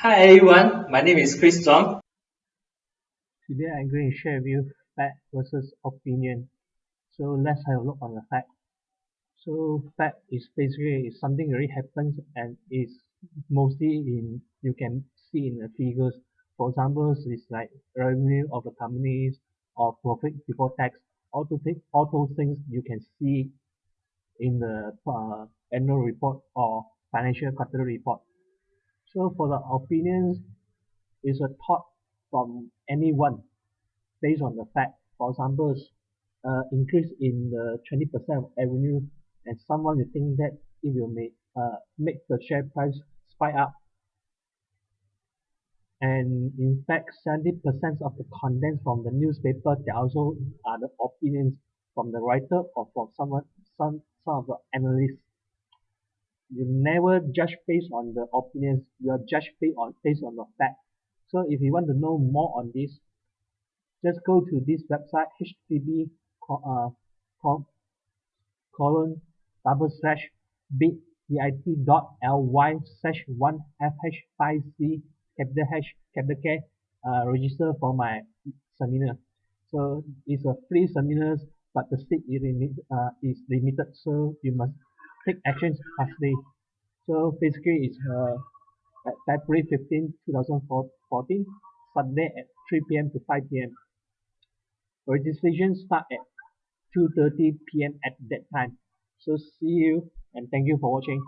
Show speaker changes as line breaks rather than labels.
Hi everyone, my name is Chris Chong.
Today I'm going to share with you fact versus opinion. So let's have a look on the fact. So fact is basically something really happens and is mostly in you can see in the figures. For example, it's like revenue of the companies or profit before tax. All those, all those things you can see in the uh, annual report or financial quarterly report. So for the opinions, is a thought from anyone based on the fact. For example, uh, increase in the 20% of revenue and someone will think that it will make, uh, make the share price spike up. And in fact, 70% of the contents from the newspaper, they also are the opinions from the writer or from someone, some, some of the analysts you never judge based on the opinions you are judged based on based on the fact so if you want to know more on this just go to this website http uh, colon double slash bit dot ly slash one fh five c capital H capital K uh, register for my seminar. So it's a free seminars but the seat is, limit, uh, is limited so you must take actions fastly. So basically it's uh, February 15, 2014, Sunday at 3 p.m. to 5 p.m. Registration start at 2.30 p.m. at that time. So see you and thank you for watching.